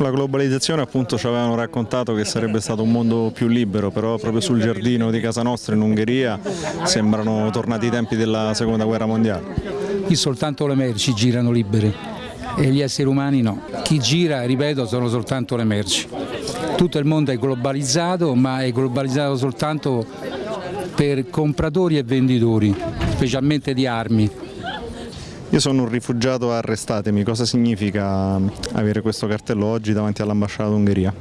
Con la globalizzazione appunto ci avevano raccontato che sarebbe stato un mondo più libero, però proprio sul giardino di casa nostra in Ungheria sembrano tornati i tempi della seconda guerra mondiale. Qui soltanto le merci girano libere e gli esseri umani no. Chi gira, ripeto, sono soltanto le merci. Tutto il mondo è globalizzato, ma è globalizzato soltanto per compratori e venditori, specialmente di armi. Io sono un rifugiato arrestatemi, cosa significa avere questo cartello oggi davanti all'ambasciata d'Ungheria?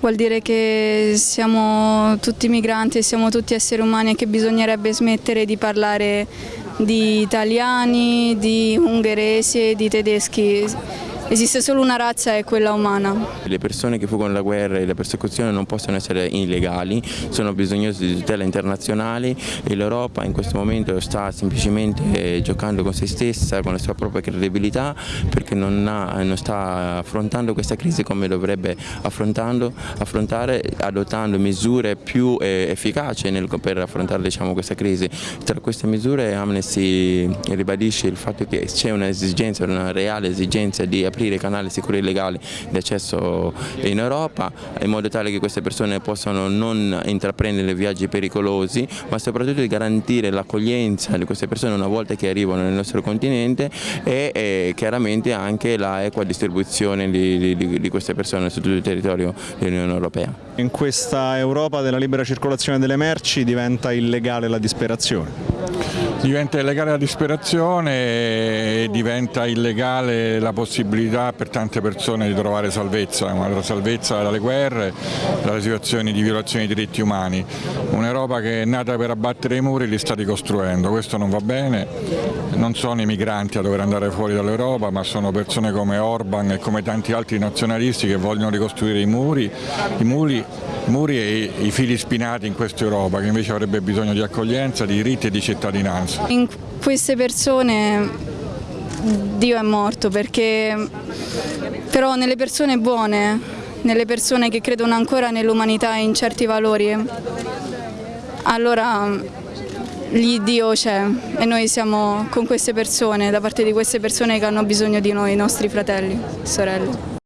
Vuol dire che siamo tutti migranti e siamo tutti esseri umani e che bisognerebbe smettere di parlare di italiani, di ungheresi e di tedeschi Esiste solo una razza e quella umana. Le persone che fuggono la guerra e la persecuzione non possono essere illegali, sono bisognose di tutela internazionale e l'Europa in questo momento sta semplicemente giocando con se stessa, con la sua propria credibilità perché non, ha, non sta affrontando questa crisi come dovrebbe affrontare adottando misure più eh, efficaci nel, per affrontare diciamo, questa crisi. Tra queste misure Amnesty ribadisce il fatto che c'è un'esigenza, una reale esigenza di aprire canali sicuri e legali di accesso in Europa in modo tale che queste persone possano non intraprendere viaggi pericolosi ma soprattutto di garantire l'accoglienza di queste persone una volta che arrivano nel nostro continente e, e chiaramente anche la equa distribuzione di, di, di queste persone su tutto il territorio dell'Unione Europea. In questa Europa della libera circolazione delle merci diventa illegale la disperazione. Diventa illegale la disperazione e diventa illegale la possibilità per tante persone di trovare salvezza, la salvezza dalle guerre, dalle situazioni di violazione dei diritti umani. Un'Europa che è nata per abbattere i muri li sta ricostruendo, questo non va bene, non sono i migranti a dover andare fuori dall'Europa ma sono persone come Orban e come tanti altri nazionalisti che vogliono ricostruire i muri, i muri, muri e i fili spinati in questa Europa che invece avrebbe bisogno di accoglienza, di diritti e di cittadinanza. In queste persone Dio è morto perché però nelle persone buone, nelle persone che credono ancora nell'umanità e in certi valori, allora lì Dio c'è e noi siamo con queste persone, da parte di queste persone che hanno bisogno di noi, i nostri fratelli, sorelle.